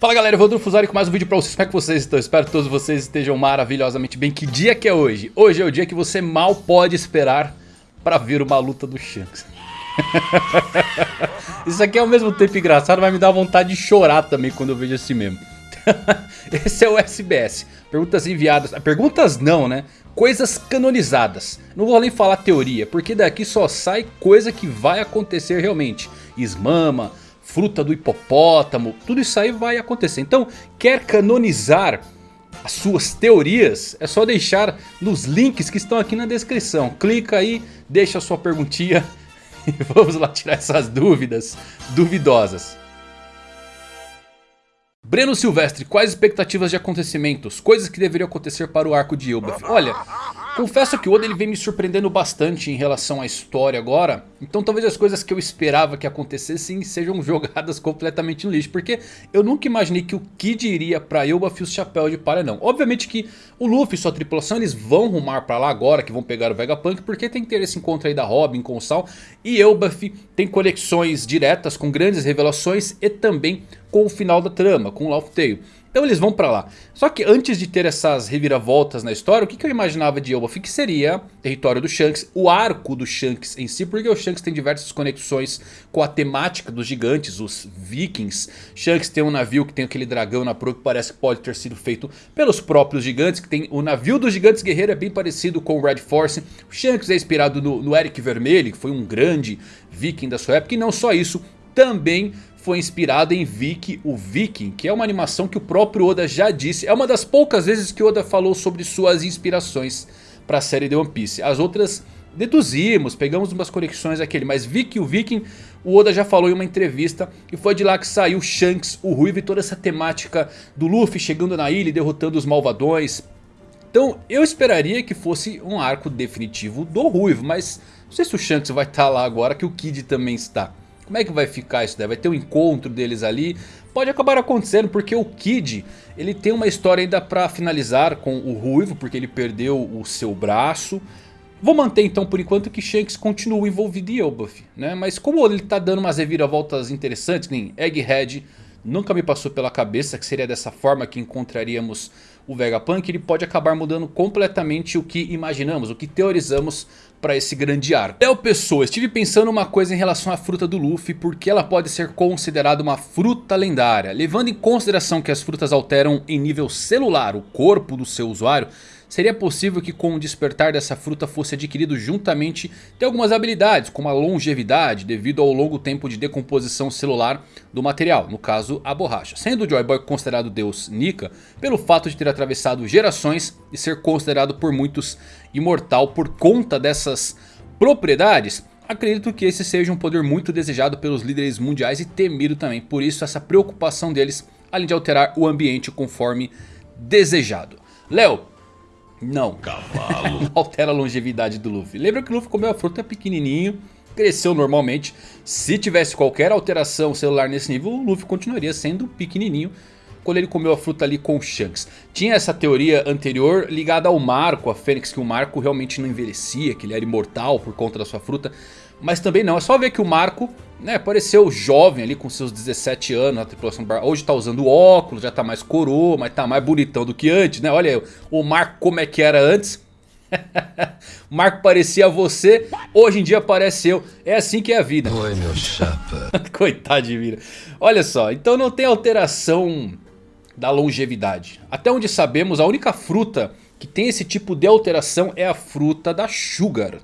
Fala galera, eu vou Fusari com mais um vídeo pra vocês, como é que vocês estão? Espero que todos vocês estejam maravilhosamente bem. Que dia que é hoje? Hoje é o dia que você mal pode esperar pra ver uma luta do Shanks. Isso aqui é ao mesmo tempo engraçado, vai me dar vontade de chorar também quando eu vejo assim mesmo. Esse é o SBS, perguntas enviadas, perguntas não né, coisas canonizadas. Não vou nem falar teoria, porque daqui só sai coisa que vai acontecer realmente. Ismama fruta do hipopótamo, tudo isso aí vai acontecer. Então, quer canonizar as suas teorias? É só deixar nos links que estão aqui na descrição. Clica aí, deixa a sua perguntinha e vamos lá tirar essas dúvidas duvidosas. Breno Silvestre, quais expectativas de acontecimentos? Coisas que deveriam acontecer para o arco de Elbaf? Olha, Confesso que o Oda ele vem me surpreendendo bastante em relação à história agora. Então talvez as coisas que eu esperava que acontecessem sejam jogadas completamente no lixo. Porque eu nunca imaginei que o Kid iria pra Elbaf e os chapéus de palha não. Obviamente que o Luffy e sua tripulação eles vão rumar pra lá agora que vão pegar o Vegapunk. Porque tem que ter esse encontro aí da Robin com o Sal. E Elbaf tem conexões diretas com grandes revelações e também com o final da trama, com o Laugh Tale. Então eles vão pra lá. Só que antes de ter essas reviravoltas na história, o que, que eu imaginava de Elbaf? Que seria território do Shanks, o arco do Shanks em si. Porque o Shanks tem diversas conexões com a temática dos gigantes, os vikings. Shanks tem um navio que tem aquele dragão na proa que parece que pode ter sido feito pelos próprios gigantes. Que tem O navio dos gigantes guerreiros é bem parecido com o Red Force. O Shanks é inspirado no, no Eric Vermelho, que foi um grande viking da sua época. E não só isso, também foi inspirado em Viki, o Viking, que é uma animação que o próprio Oda já disse. É uma das poucas vezes que Oda falou sobre suas inspirações para a série de One Piece. As outras deduzimos, pegamos umas conexões aquele, mas Viki, o Viking, o Oda já falou em uma entrevista e foi de lá que saiu Shanks, o Ruivo e toda essa temática do Luffy chegando na ilha e derrotando os malvadões. Então eu esperaria que fosse um arco definitivo do Ruivo, mas não sei se o Shanks vai estar lá agora que o Kid também está. Como é que vai ficar isso daí? Vai ter um encontro deles ali? Pode acabar acontecendo porque o Kid ele tem uma história ainda pra finalizar com o Ruivo porque ele perdeu o seu braço. Vou manter então por enquanto que Shanks continua envolvido em Elbaf, né? Mas como ele tá dando umas reviravoltas interessantes, nem Egghead nunca me passou pela cabeça que seria dessa forma que encontraríamos o Vegapunk, ele pode acabar mudando completamente o que imaginamos, o que teorizamos para esse grande arco. Léo Pessoa, estive pensando uma coisa em relação à fruta do Luffy, porque ela pode ser considerada uma fruta lendária. Levando em consideração que as frutas alteram em nível celular o corpo do seu usuário, Seria possível que com o despertar dessa fruta fosse adquirido juntamente de algumas habilidades, como a longevidade, devido ao longo tempo de decomposição celular do material, no caso a borracha. Sendo o Joy Boy considerado Deus Nika, pelo fato de ter atravessado gerações e ser considerado por muitos imortal por conta dessas propriedades, Acredito que esse seja um poder muito desejado pelos líderes mundiais e temido também. Por isso essa preocupação deles, além de alterar o ambiente conforme desejado. Léo, não. Cavalo. não altera a longevidade do Luffy. Lembra que o Luffy comeu a fruta pequenininho, cresceu normalmente. Se tivesse qualquer alteração celular nesse nível, o Luffy continuaria sendo pequenininho quando ele comeu a fruta ali com o Shanks. Tinha essa teoria anterior ligada ao Marco, a Fênix, que o Marco realmente não envelhecia, que ele era imortal por conta da sua fruta. Mas também não, é só ver que o Marco né, apareceu jovem ali com seus 17 anos na tripulação do Bar. Hoje tá usando óculos, já tá mais coroa, mas tá mais bonitão do que antes, né? Olha aí, o Marco como é que era antes. o Marco parecia você, hoje em dia parece eu. É assim que é a vida. Oi, meu chapa. Coitado de vida. Olha só, então não tem alteração da longevidade. Até onde sabemos, a única fruta que tem esse tipo de alteração é a fruta da Sugar.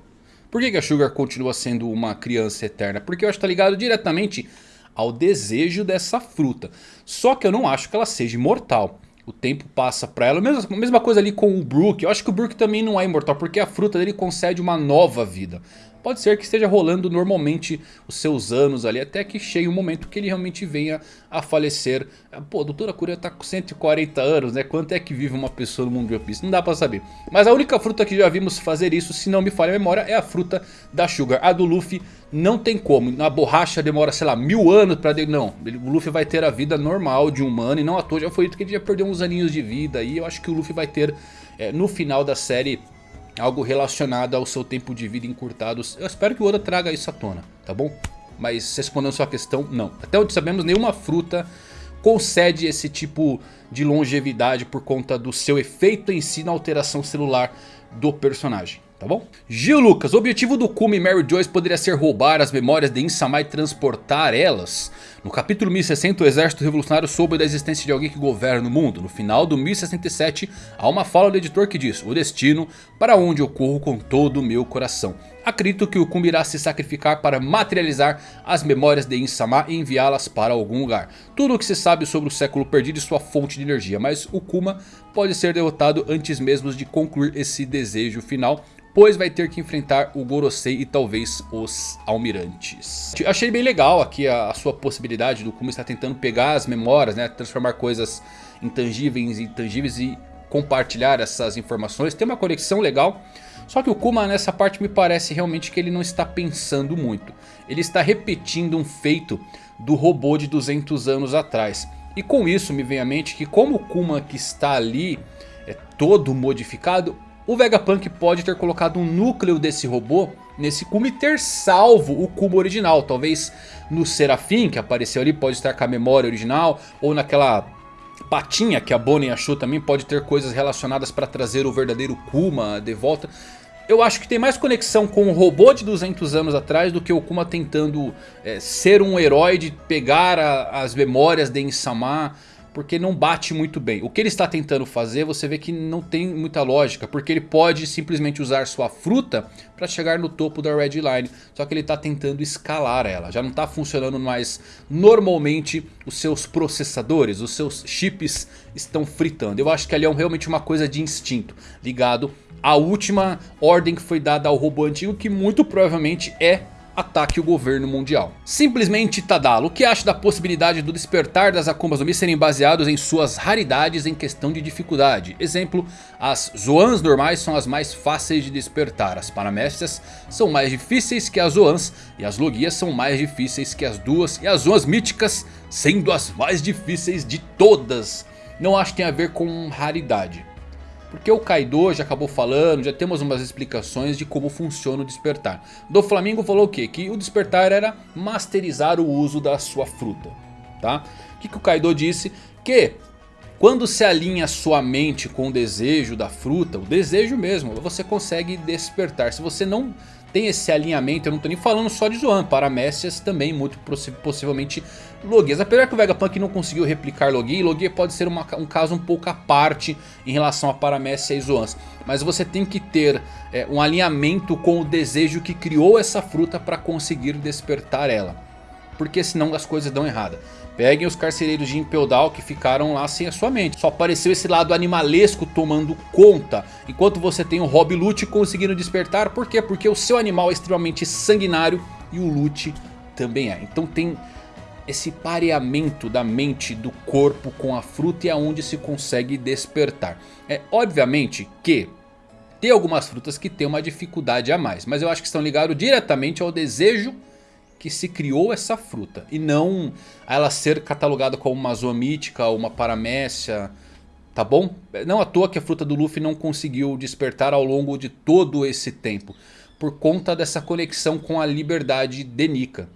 Por que, que a Sugar continua sendo uma criança eterna? Porque eu acho que está ligado diretamente ao desejo dessa fruta. Só que eu não acho que ela seja imortal. O tempo passa para ela. Mesma, mesma coisa ali com o Brook. Eu acho que o Brook também não é imortal. Porque a fruta dele concede uma nova vida. Pode ser que esteja rolando normalmente os seus anos ali. Até que chegue um momento que ele realmente venha a falecer. Pô, a doutora Curia tá com 140 anos, né? Quanto é que vive uma pessoa no mundo de One Piece? Não dá pra saber. Mas a única fruta que já vimos fazer isso, se não me falha a memória, é a fruta da Sugar. A do Luffy não tem como. Na borracha demora, sei lá, mil anos pra... Não, o Luffy vai ter a vida normal de um humano. E não à toa já foi dito que ele já perdeu uns aninhos de vida. E eu acho que o Luffy vai ter, é, no final da série algo relacionado ao seu tempo de vida encurtados. Eu espero que o Oda traga isso à tona, tá bom? Mas respondendo sua questão, não. Até onde sabemos, nenhuma fruta concede esse tipo de longevidade por conta do seu efeito em si na alteração celular do personagem tá bom? Gil Lucas, o objetivo do Kuma e Mary Joyce poderia ser roubar as memórias de Insama e transportar elas? No capítulo 1060 o exército revolucionário soube da existência de alguém que governa o mundo. No final do 1067 há uma fala do editor que diz O destino para onde eu corro com todo o meu coração. Acredito que o Kuma irá se sacrificar para materializar as memórias de Insama e enviá-las para algum lugar. Tudo o que se sabe sobre o século perdido e sua fonte de energia. Mas o Kuma pode ser derrotado antes mesmo de concluir esse desejo final pois vai ter que enfrentar o Gorosei e talvez os Almirantes. Achei bem legal aqui a, a sua possibilidade do Kuma estar tentando pegar as memórias, né, transformar coisas intangíveis em intangíveis e compartilhar essas informações. Tem uma conexão legal. Só que o Kuma nessa parte me parece realmente que ele não está pensando muito. Ele está repetindo um feito do robô de 200 anos atrás. E com isso me vem à mente que como o Kuma que está ali é todo modificado, o Vegapunk pode ter colocado um núcleo desse robô nesse Kuma e ter salvo o Kuma original. Talvez no Serafim que apareceu ali pode estar com a memória original. Ou naquela patinha que a Bonnie achou também pode ter coisas relacionadas para trazer o verdadeiro Kuma de volta. Eu acho que tem mais conexão com o robô de 200 anos atrás do que o Kuma tentando é, ser um herói de pegar a, as memórias de Insama porque não bate muito bem. O que ele está tentando fazer você vê que não tem muita lógica, porque ele pode simplesmente usar sua fruta para chegar no topo da Red Line. Só que ele está tentando escalar ela, já não está funcionando mais normalmente os seus processadores, os seus chips estão fritando. Eu acho que ali é realmente uma coisa de instinto, ligado à última ordem que foi dada ao robô antigo, que muito provavelmente é ataque o governo mundial. Simplesmente Tadalo, o que acha da possibilidade do despertar das Akumas no Mi serem baseados em suas raridades em questão de dificuldade? Exemplo, as Zoans normais são as mais fáceis de despertar, as Paramécias são mais difíceis que as Zoans e as Logias são mais difíceis que as duas e as Zoans míticas sendo as mais difíceis de todas. Não acho que tem a ver com raridade. Porque o Kaido já acabou falando, já temos umas explicações de como funciona o despertar. Do Flamengo falou o quê? Que o despertar era masterizar o uso da sua fruta. Tá? O que, que o Kaido disse? Que quando se alinha sua mente com o desejo da fruta, o desejo mesmo, você consegue despertar. Se você não tem esse alinhamento, eu não estou nem falando só de Zoan, Paramécias também muito possivelmente Logias. Apesar que o Vegapunk não conseguiu replicar Logia, Logia pode ser uma, um caso um pouco à parte em relação a Paramécia e Zoans. Mas você tem que ter é, um alinhamento com o desejo que criou essa fruta para conseguir despertar ela. Porque senão as coisas dão errada. Peguem os carcereiros de Impel Down que ficaram lá sem a sua mente. Só apareceu esse lado animalesco tomando conta. Enquanto você tem o Rob Lute conseguindo despertar. Por quê? Porque o seu animal é extremamente sanguinário e o Lute também é. Então tem esse pareamento da mente do corpo com a fruta e aonde se consegue despertar. É obviamente que tem algumas frutas que tem uma dificuldade a mais. Mas eu acho que estão ligados diretamente ao desejo que se criou essa fruta. E não ela ser catalogada como uma zoomítica ou uma paramécia. Tá bom? Não à toa que a fruta do Luffy não conseguiu despertar ao longo de todo esse tempo. Por conta dessa conexão com a liberdade de Nika.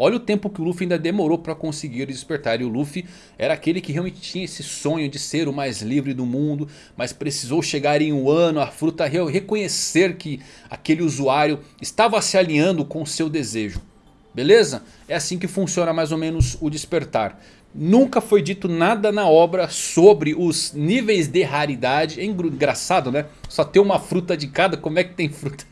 Olha o tempo que o Luffy ainda demorou para conseguir despertar. E o Luffy era aquele que realmente tinha esse sonho de ser o mais livre do mundo. Mas precisou chegar em um ano, a fruta reconhecer que aquele usuário estava se alinhando com seu desejo. Beleza? É assim que funciona mais ou menos o despertar. Nunca foi dito nada na obra sobre os níveis de raridade. É engraçado né? Só ter uma fruta de cada, como é que tem fruta?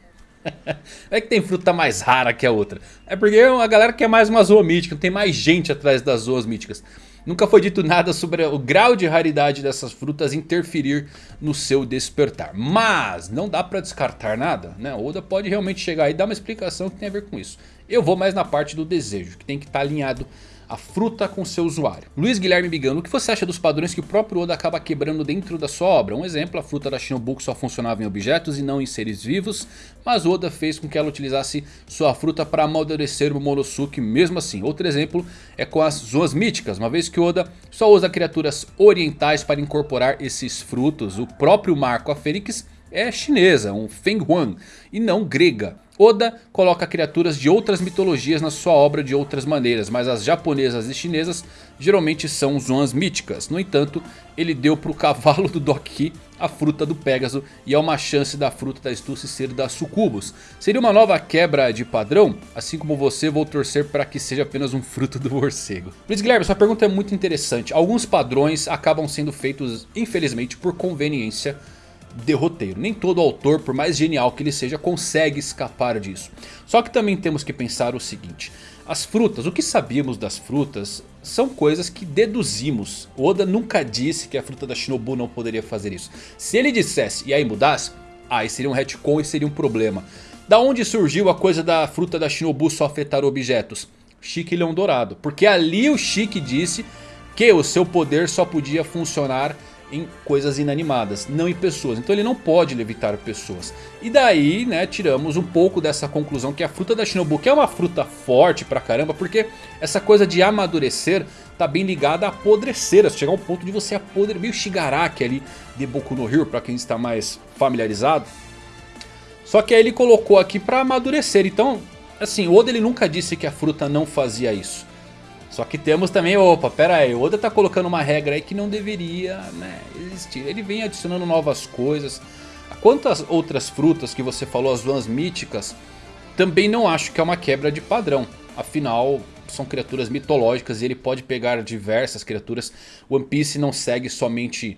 é que tem fruta mais rara que a outra. É porque a galera quer mais uma zoa mítica, tem mais gente atrás das zoas míticas. Nunca foi dito nada sobre o grau de raridade dessas frutas interferir no seu despertar. Mas não dá pra descartar nada, né? Oda pode realmente chegar e dar uma explicação que tem a ver com isso. Eu vou mais na parte do desejo, que tem que estar tá alinhado a fruta com seu usuário. Luiz Guilherme Bigano, o que você acha dos padrões que o próprio Oda acaba quebrando dentro da sua obra? Um exemplo, a fruta da Shinobuku só funcionava em objetos e não em seres vivos, mas Oda fez com que ela utilizasse sua fruta para amadurecer o Momonosuke mesmo assim. Outro exemplo é com as zoas míticas, uma vez que Oda só usa criaturas orientais para incorporar esses frutos. O próprio Marco, a Fênix, é chinesa, um Feng Huang, e não grega. Oda coloca criaturas de outras mitologias na sua obra de outras maneiras, mas as japonesas e chinesas geralmente são zonas míticas. No entanto, ele deu para o cavalo do Doki a fruta do Pégaso e há uma chance da fruta da Stussy ser da Sucubus. Seria uma nova quebra de padrão? Assim como você, vou torcer para que seja apenas um fruto do morcego. Luiz Guilherme, sua pergunta é muito interessante. Alguns padrões acabam sendo feitos, infelizmente, por conveniência de roteiro. Nem todo autor, por mais genial que ele seja, consegue escapar disso. Só que também temos que pensar o seguinte... As frutas, o que sabíamos das frutas são coisas que deduzimos. Oda nunca disse que a fruta da Shinobu não poderia fazer isso. Se ele dissesse e aí mudasse, aí seria um retcon e seria um problema. Da onde surgiu a coisa da fruta da Shinobu só afetar objetos? Chique Leão Dourado. Porque ali o Chique disse que o seu poder só podia funcionar em coisas inanimadas, não em pessoas. Então ele não pode levitar pessoas. E daí, né, tiramos um pouco dessa conclusão que a fruta da Shinobu, é uma fruta forte pra caramba, porque essa coisa de amadurecer tá bem ligada a apodrecer, a chegar ao ponto de você apodrecer, meio Shigaraki ali de Boku no Hero, pra quem está mais familiarizado. Só que aí ele colocou aqui pra amadurecer, então, assim, o Oda ele nunca disse que a fruta não fazia isso. Só que temos também, opa, pera aí, o Oda tá colocando uma regra aí que não deveria né, existir. Ele vem adicionando novas coisas. Quantas outras frutas que você falou, as duas míticas, também não acho que é uma quebra de padrão. Afinal, são criaturas mitológicas e ele pode pegar diversas criaturas. One Piece não segue somente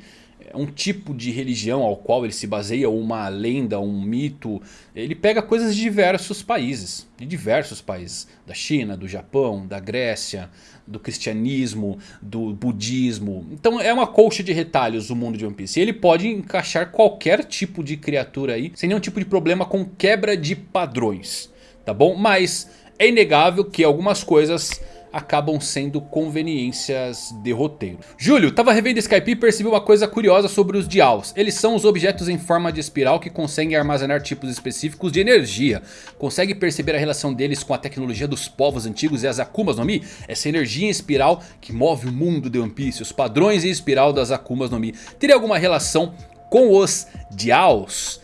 um tipo de religião ao qual ele se baseia, uma lenda, um mito. Ele pega coisas de diversos países, de diversos países. Da China, do Japão, da Grécia, do cristianismo, do budismo. Então é uma colcha de retalhos o mundo de One Piece. E ele pode encaixar qualquer tipo de criatura aí, sem nenhum tipo de problema com quebra de padrões. Tá bom? Mas é inegável que algumas coisas acabam sendo conveniências de roteiro. Júlio, tava revendo Skype e percebi uma coisa curiosa sobre os Dials. Eles são os objetos em forma de espiral que conseguem armazenar tipos específicos de energia. Consegue perceber a relação deles com a tecnologia dos povos antigos e as Akumas no Mi? Essa energia em espiral que move o mundo de One Piece, os padrões em espiral das Akumas no Mi. Teria alguma relação com os Dials?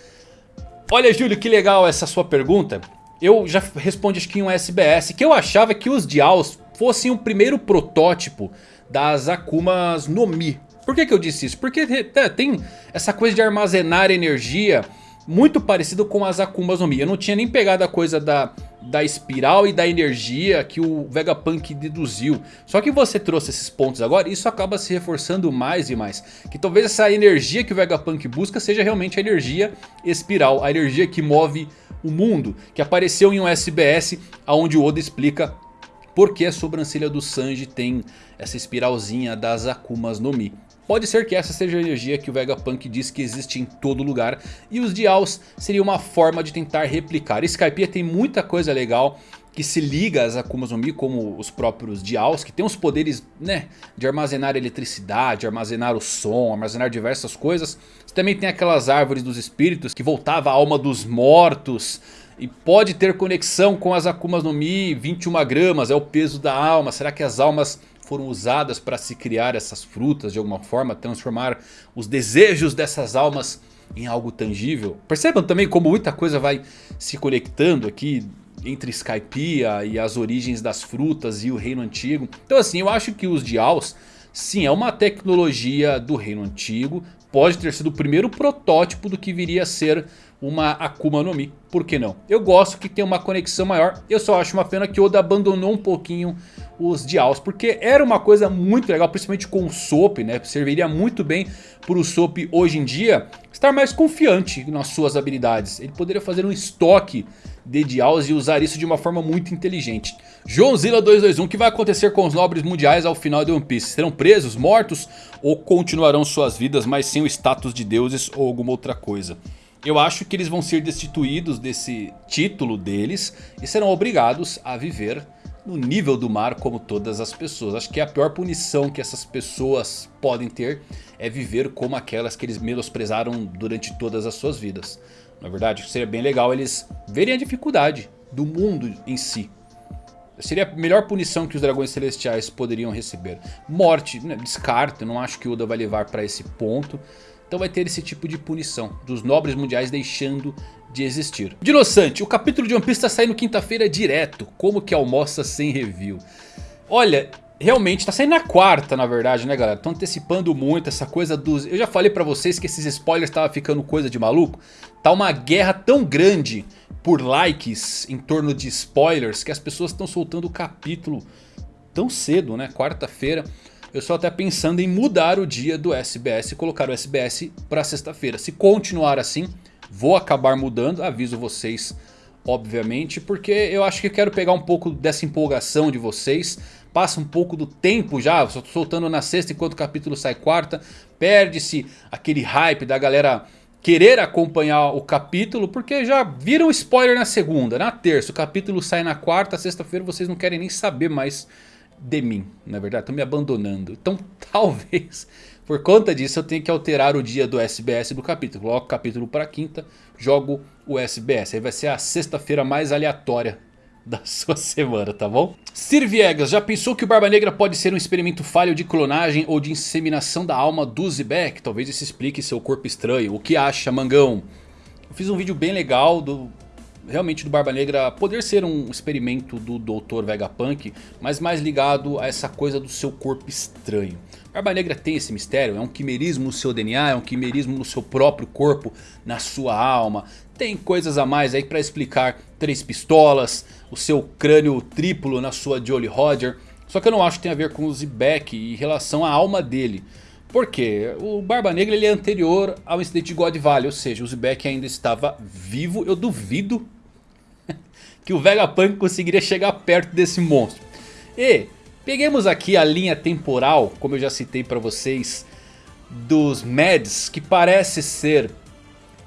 Olha Júlio, que legal essa sua pergunta. Eu já respondi acho que em um SBS que eu achava que os Dials fossem o primeiro protótipo das Akumas no Mi. Por que, que eu disse isso? Porque é, tem essa coisa de armazenar energia muito parecido com as Akumas no Mi. Eu não tinha nem pegado a coisa da, da espiral e da energia que o Vegapunk deduziu. Só que você trouxe esses pontos agora isso acaba se reforçando mais e mais. Que talvez essa energia que o Vegapunk busca seja realmente a energia espiral. A energia que move o mundo. Que apareceu em um SBS onde o Oda explica porque a sobrancelha do Sanji tem essa espiralzinha das Akumas no Mi. Pode ser que essa seja a energia que o Vegapunk diz que existe em todo lugar. E os Dials seria uma forma de tentar replicar. Skypiea tem muita coisa legal que se liga às Akumas no Mi, como os próprios Dials, que tem os poderes né, de armazenar eletricidade, armazenar o som, armazenar diversas coisas. Você também tem aquelas árvores dos espíritos que voltava a alma dos mortos e pode ter conexão com as Akumas no Mi, 21 gramas é o peso da alma. Será que as almas foram usadas para se criar essas frutas de alguma forma? Transformar os desejos dessas almas em algo tangível? Percebam também como muita coisa vai se conectando aqui entre Skypiea e as origens das frutas e o reino antigo. Então assim, eu acho que os Dials, sim, é uma tecnologia do reino antigo. Pode ter sido o primeiro protótipo do que viria a ser uma Akuma no Mi, por que não? Eu gosto que tem uma conexão maior, eu só acho uma pena que Oda abandonou um pouquinho os Dials, porque era uma coisa muito legal, principalmente com o Soap, né? Serviria muito bem para o Soap hoje em dia estar mais confiante nas suas habilidades. Ele poderia fazer um estoque de Dials e usar isso de uma forma muito inteligente. Joãozilla 221, o que vai acontecer com os nobres mundiais ao final de One Piece? Serão presos, mortos ou continuarão suas vidas, mas sem o status de deuses ou alguma outra coisa? Eu acho que eles vão ser destituídos desse título deles e serão obrigados a viver no nível do mar como todas as pessoas. Acho que a pior punição que essas pessoas podem ter é viver como aquelas que eles menosprezaram durante todas as suas vidas. Na verdade, seria bem legal eles verem a dificuldade do mundo em si. Seria a melhor punição que os dragões celestiais poderiam receber. Morte, né, descarto, não acho que Oda vai levar para esse ponto. Então vai ter esse tipo de punição dos nobres mundiais deixando de existir. Dinossante, o capítulo de One Piece está saindo quinta-feira direto. Como que almoça sem review? Olha, realmente tá saindo na quarta na verdade né galera. Estão antecipando muito essa coisa dos... Eu já falei pra vocês que esses spoilers estavam ficando coisa de maluco. Tá uma guerra tão grande por likes em torno de spoilers que as pessoas estão soltando o capítulo tão cedo né. Quarta-feira. Eu estou até pensando em mudar o dia do SBS e colocar o SBS para sexta-feira. Se continuar assim, vou acabar mudando, aviso vocês obviamente. Porque eu acho que quero pegar um pouco dessa empolgação de vocês. Passa um pouco do tempo já, soltando na sexta enquanto o capítulo sai quarta. Perde-se aquele hype da galera querer acompanhar o capítulo, porque já viram spoiler na segunda, na terça, o capítulo sai na quarta, sexta-feira vocês não querem nem saber mais de mim, na verdade, estão me abandonando. Então talvez, por conta disso, eu tenha que alterar o dia do SBS do capítulo. Coloco o capítulo para quinta, jogo o SBS. Aí vai ser a sexta-feira mais aleatória da sua semana, tá bom? Sir Viegas, já pensou que o Barba Negra pode ser um experimento falho de clonagem ou de inseminação da alma do Zebek? Talvez isso explique seu corpo estranho. O que acha, Mangão? Eu fiz um vídeo bem legal do realmente do Barba Negra poder ser um experimento do Dr. Vegapunk, mas mais ligado a essa coisa do seu corpo estranho. Barba Negra tem esse mistério, é um quimerismo no seu DNA, é um quimerismo no seu próprio corpo, na sua alma. Tem coisas a mais aí para explicar três pistolas, o seu crânio triplo na sua Jolly Roger. Só que eu não acho que tem a ver com o Zebek e relação à alma dele. Por quê? O Barba Negra ele é anterior ao incidente de God Valley, ou seja, o Zebek ainda estava vivo. Eu duvido que o Vegapunk conseguiria chegar perto desse monstro. E peguemos aqui a linha temporal, como eu já citei para vocês, dos Mads, que parece ser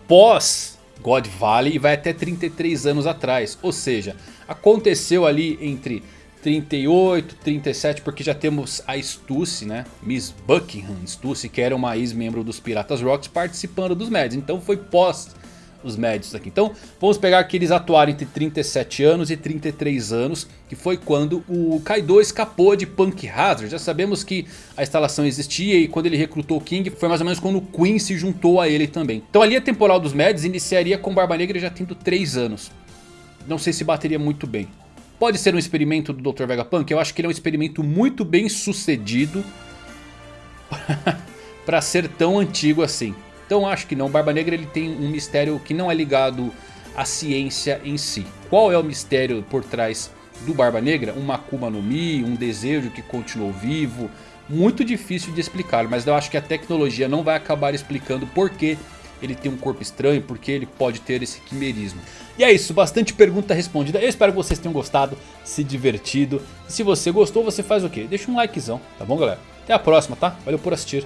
pós God Valley e vai até 33 anos atrás. Ou seja, aconteceu ali entre 38, 37, porque já temos a Stussy, né? Miss Buckingham Stussy, que era uma ex-membro dos Piratas Rocks, participando dos Mads. Então foi pós os médios aqui. Então vamos pegar que eles atuaram entre 37 anos e 33 anos. Que foi quando o Kaido escapou de Punk Hazard. Já sabemos que a instalação existia e quando ele recrutou o King foi mais ou menos quando o Queen se juntou a ele também. Então a linha temporal dos Mads iniciaria com Barba Negra já tendo 3 anos. Não sei se bateria muito bem. Pode ser um experimento do Dr. Vegapunk? Eu acho que ele é um experimento muito bem sucedido para ser tão antigo assim. Então acho que não, Barba Negra ele tem um mistério que não é ligado à ciência em si. Qual é o mistério por trás do Barba Negra? Um Akuma no Mi, um desejo que continuou vivo. Muito difícil de explicar, mas eu acho que a tecnologia não vai acabar explicando por que ele tem um corpo estranho, porque ele pode ter esse quimerismo. E é isso, bastante pergunta respondida. Eu espero que vocês tenham gostado, se divertido. E se você gostou, você faz o quê? Deixa um likezão, tá bom galera? Até a próxima, tá? Valeu por assistir.